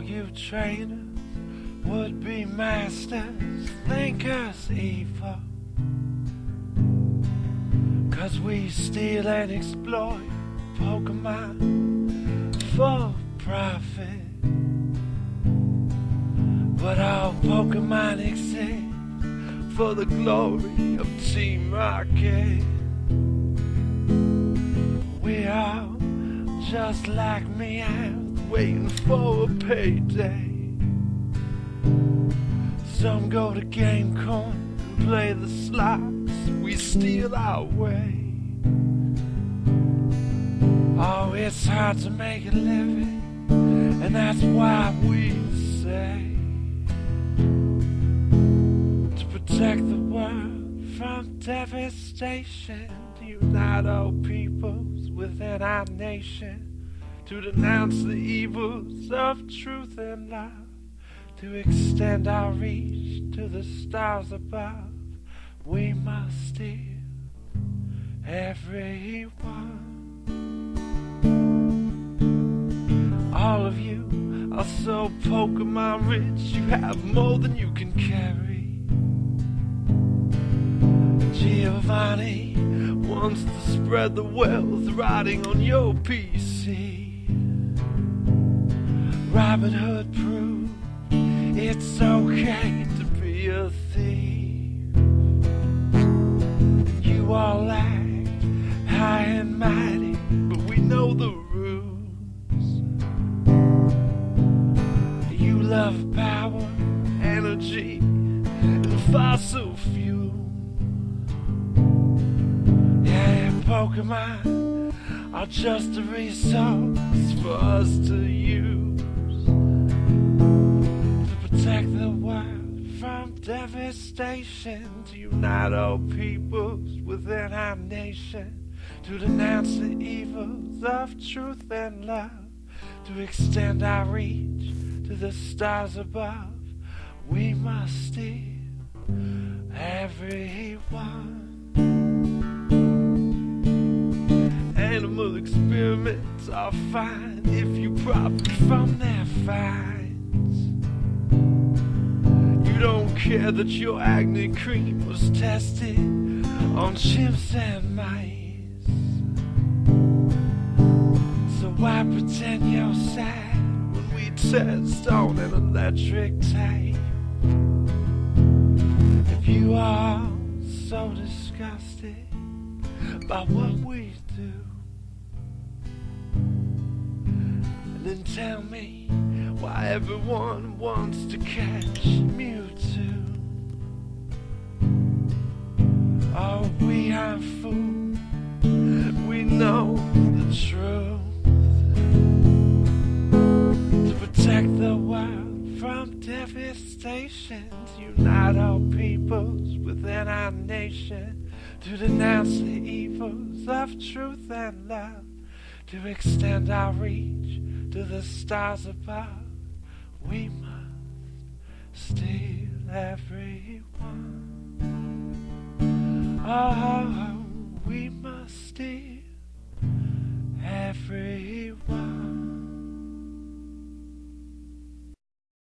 slave trainers, would be masters, think us evil. Cause we steal and exploit Pokemon for profit. But our Pokemon exist for the glory of Team Rocket. We are just like Meowth waiting for a payday. Some go to Game Corner and play the slots. We steal our way. Oh, it's hard to make a living, and that's why we say to protect the world from devastation, unite all peoples within our nation, to denounce the evils of truth and love, to extend our reach to the stars above. We must steal everyone. All of you are so Pokemon rich, you have more than you can carry. Giovanni wants to spread the wealth riding on your PC. Robin Hood proved it's okay to be a thief. You all act high and mighty, but we know the rules. You love power, energy, and fossil fuel. Yeah, Pokemon are just a resource for us to use protect the world from devastation, to unite all peoples within our nation, to denounce the evils of truth and love, to extend our reach to the stars above. We must steal everyone. Animal experiments are fine if you profit from their finds. Care that your acne cream was tested on chimps and mice. So why pretend you're sad when we test on an electric tape? If you are so disgusted by what we do, then tell me why everyone wants to catch know the truth. To protect the world from devastation, unite all peoples within our nation, to denounce the evils of truth and love, to extend our reach to the stars above. We must steal everyone. Oh, we must steal.